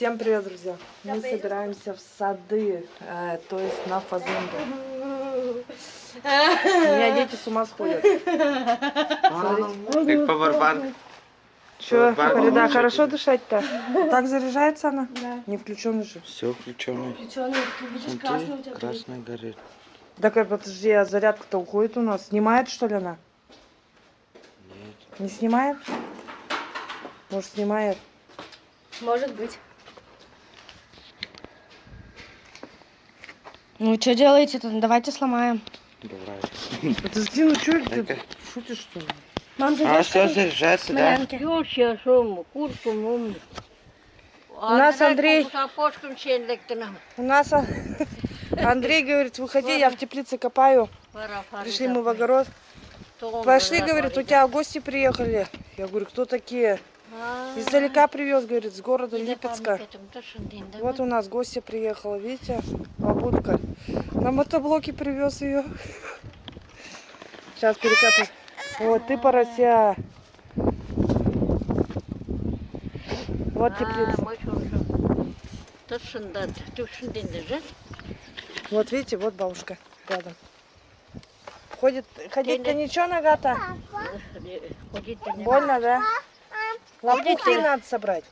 Всем привет, друзья! Мы собираемся в сады, э, то есть на фазенду. У меня дети с ума сходят. Как павербанк. Че, Фарида, хорошо дышать-то? Так заряжается она? Да. Не включенный же. Все включено. Печеный, ты видишь, красный у тебя горит. Красный горит. Так, э, подожди, а зарядка-то уходит у нас. Снимает, что ли, она? Нет. Не снимает? Может, снимает? Может быть. Ну, что делаете-то? Давайте сломаем. Давай. Подожди, ну что ты шутишь, что ли? Мам, А все заряжается, да? Юльча, шум, куртку, мум. У нас Андрей-. У нас а, Андрей говорит, выходи, я в теплице копаю. Пришли мы в огород. Пошли, говорит, у тебя гости приехали. Я говорю, кто такие? Издалека привез, говорит, с города Липецка. Вот у нас гостья приехала, видите, бабулька. На мотоблоке привез ее. Сейчас перекопаю. Вот ты порося. Вот теплица. Вот видите, вот бабушка рядом. Ходит, ходить-то ничего, нога-то? Больно, да? Лопухи надо собрать.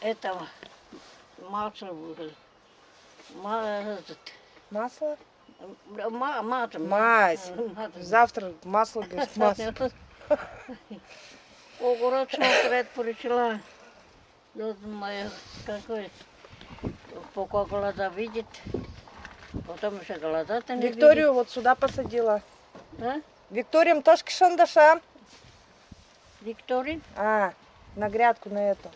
Этого масло было. Ма- этот, Масло? ма- Мазь. мат. Завтра масло, говорит, масло. Огурец смотреть поручила. Я думаю, какой пока глаза видит. Потом еще глаза-то не Викторию вот сюда посадила. видит. А? Викториям тоже шандаша. Викторин? А, на грядку на эту.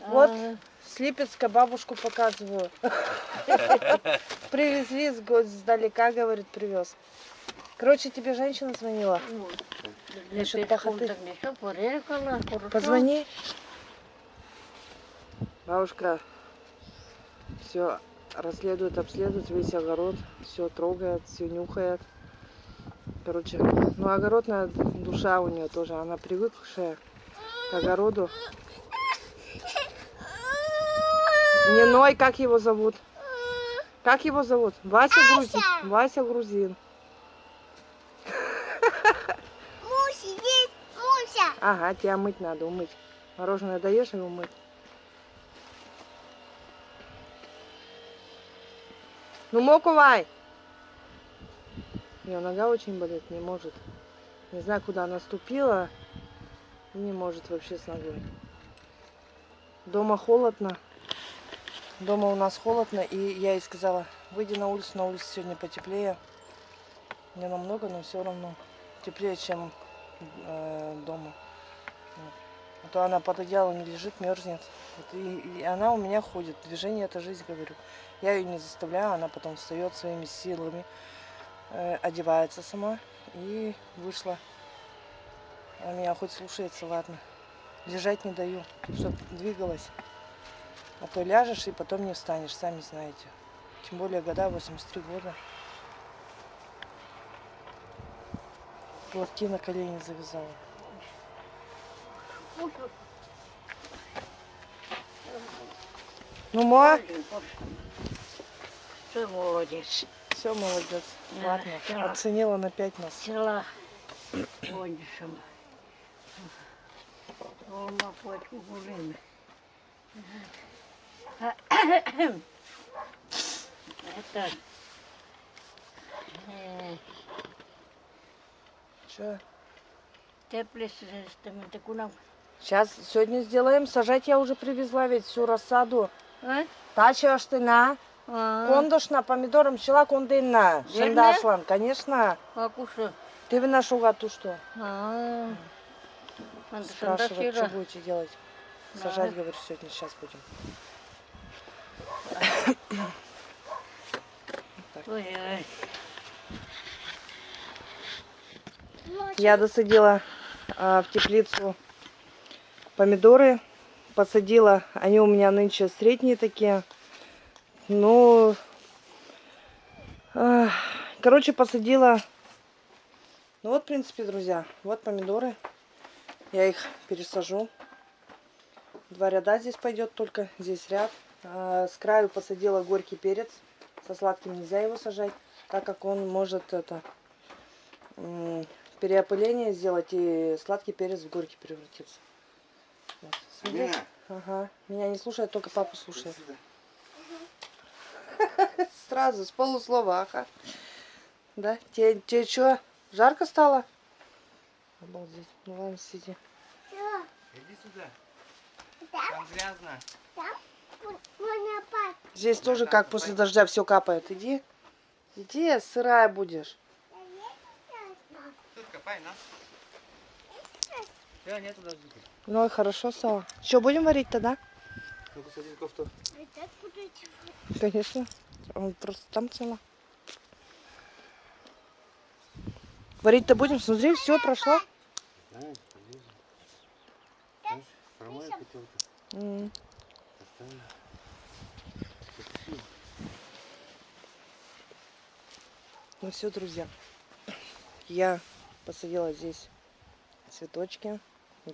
Вот. А, С Липецка бабушку показываю. Привезли с сдалека, говорит, привез. Короче, тебе женщина звонила. ну, Насчет пешком пахоты. Позвони. Бабушка все расследует, обследует весь огород, все трогает, все нюхает. Короче, ну огородная душа у нее тоже, она привыкшая к огороду. Не ной, как его зовут? Как его зовут? Вася Грузин. Вася Грузин. Муся, здесь Муся. Ага, тебя мыть надо, умыть. Мороженое даешь и умыть. Ну, мокувай! Ее нога очень болит, не может. Не знаю, куда она ступила. Не может вообще с ногой. Дома холодно. Дома у нас холодно, и я ей сказала, выйди на улицу, на улице сегодня потеплее. Не намного, но все равно теплее, чем э, дома. Вот. А то она под одеялом лежит, мерзнет. Вот и, и она у меня ходит. Движение это жизнь, говорю. Я ее не заставляю, она потом встает своими силами, одевается сама и вышла. Она меня хоть слушается, ладно. Лежать не даю, чтобы двигалась. А то ляжешь и потом не встанешь, сами знаете. Тем более года, 83 года. Платки на колени завязала. Ну, ма, Все, молодец. Все, молодец. Да, Ладно, оценила на 5 нас. Села. Олма почку гулин. Это... э, Че? Тепле с кунам. Сейчас, сегодня сделаем. Сажать я уже привезла ведь всю рассаду. А? Тача штына. А, Кондошна, помидором шила кондынна. Верно? Шындашлан, конечно. Акуша. Ты виношу гату что? А. Спрашивают, что будете делать. Сажать, говорю, сегодня, сейчас будем. Я досадила а, в теплицу помидоры. Посадила. Они у меня нынче средние такие. Ну, а, короче, посадила. Ну вот, в принципе, друзья, вот помидоры. Я их пересажу. Два ряда здесь пойдет только. Здесь ряд. А, С краю посадила горький перец. Со сладким нельзя его сажать, так как он может это переопыление сделать и сладкий перец в горький превратиться. Вот. Смотри. Алина. Ага. Меня не слушает, только папу слушает. Сразу, с полуслова, ага. Да? Тебе, тебе что, жарко стало? Обалдеть. Ну ладно, сиди. Иди сюда. Да? Там грязно. пать. Здесь тоже как после дождя все капает. Иди. Иди, сырая будешь. Тут копай, на. Все, нету дождика. Ну и хорошо стало. Что, будем варить тогда? Ну-ка, садись кофту. Вы Он просто там цело. Варить-то будем? Смотри, все прошло. Ну все, друзья. Я посадила здесь цветочки.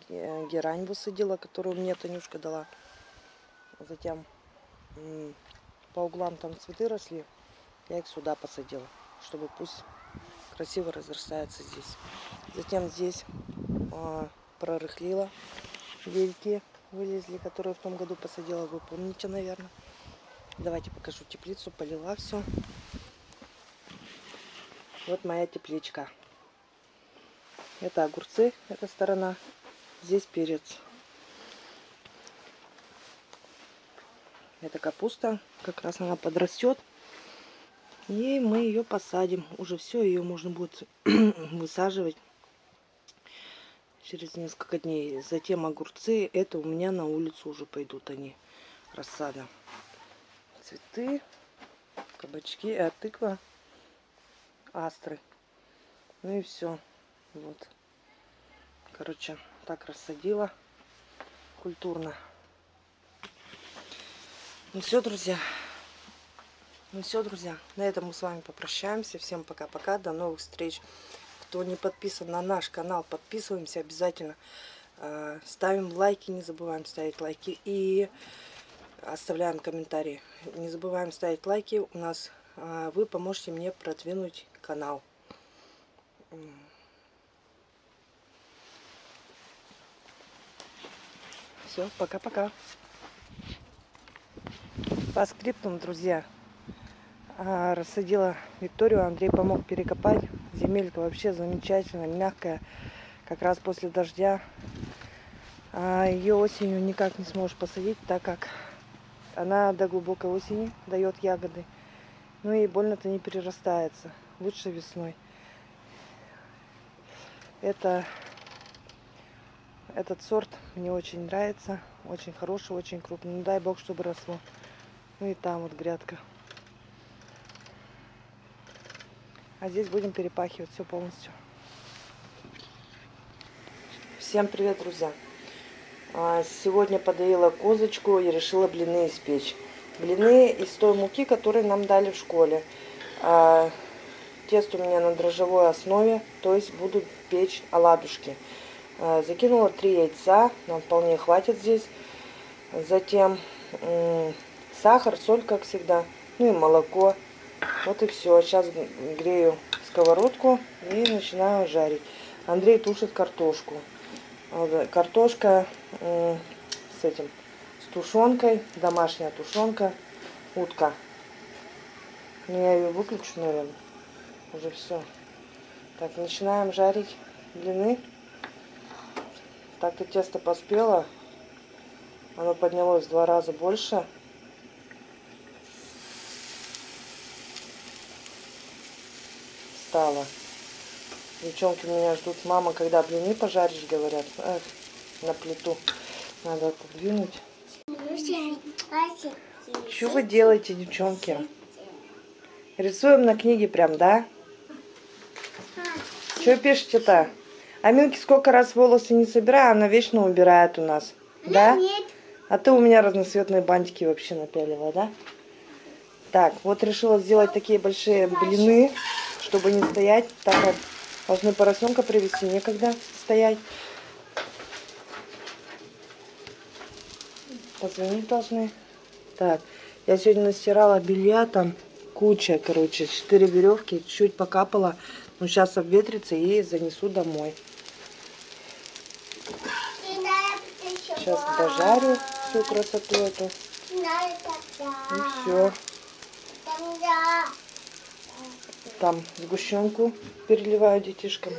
Ге- Герань высадила, которую мне Танюшка дала. Затем по углам там цветы росли. Я их сюда посадила, чтобы пусть красиво разрастается здесь. Затем здесь а, прорыхлила. Вельки вылезли, которые в том году посадила. Вы помните, наверное. Давайте покажу теплицу. Полила все. Вот моя тепличка. Это огурцы, эта сторона. Здесь перец. Это капуста. Как раз она подрастет. И мы ее посадим. Уже все, ее можно будет высаживать через несколько дней. Затем огурцы. Это у меня на улицу уже пойдут они. Рассада. Цветы. Кабачки. А тыква астры. Ну и все. Вот. Короче, так рассадила культурно. Ну все, друзья. Ну все, друзья. На этом мы с вами попрощаемся. Всем пока-пока. До новых встреч. Кто не подписан на наш канал, подписываемся обязательно. Э, Ставим лайки, не забываем ставить лайки. И оставляем комментарии. Не забываем ставить лайки. У нас а, вы поможете мне продвинуть канал. Все, пока-пока. По скриптам, друзья. А, Рассадила Викторию, Андрей помог перекопать. Земелька вообще замечательная, мягкая. Как раз после дождя. А ее осенью никак не сможешь посадить, так как она до глубокой осени дает ягоды. Ну и больно-то не перерастается. Лучше весной. Это, этот сорт мне очень нравится. Очень хороший, очень крупный. Ну дай бог, чтобы росло. Ну и там вот грядка. А здесь будем перепахивать все полностью. Всем привет, друзья! А, Сегодня подоила козочку и решила блины испечь. Блины из той муки, которую нам дали в школе. А, Тесто у меня на дрожжевой основе, то есть буду печь оладушки. А, Закинула три яйца, нам вполне хватит здесь. Затем сахар, соль, как всегда, ну и молоко. Вот и все. Сейчас грею сковородку и начинаю жарить. Андрей тушит картошку. Вот, Картошка с этим, с тушенкой, домашняя тушенка, утка. Ну, я ее выключу, наверное. Уже все. Так, начинаем жарить блины. Так-то тесто поспело. Оно поднялось в два раза больше. Стало. Девчонки меня ждут. Мама, когда блины пожаришь, говорят. Эх, на плиту. Надо отодвинуть. Что вы делаете, девчонки? Рисуем на книге прям, да? Что пишете-то? Аминке сколько раз волосы не собираю, она вечно убирает у нас. Да? Нет. А ты у меня разноцветные бантики вообще напялила, да? Так, вот решила сделать такие большие блины, чтобы не стоять. Так как должны поросенка привезти, некогда стоять. позвонить должны. Так, я сегодня настирала белья, там куча, короче, четыре веревки, чуть покапала. Ну, сейчас обветрится и занесу домой. Сейчас дожарю всю красоту эту. И все. Там сгущенку переливаю детишкам.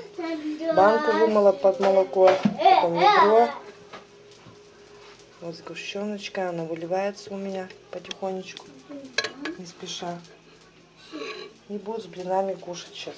Банку вымыла под молоко. Потом ведро. Вот сгущеночка, она выливается у меня потихонечку, не спеша. И буду с блинами кушать сейчас.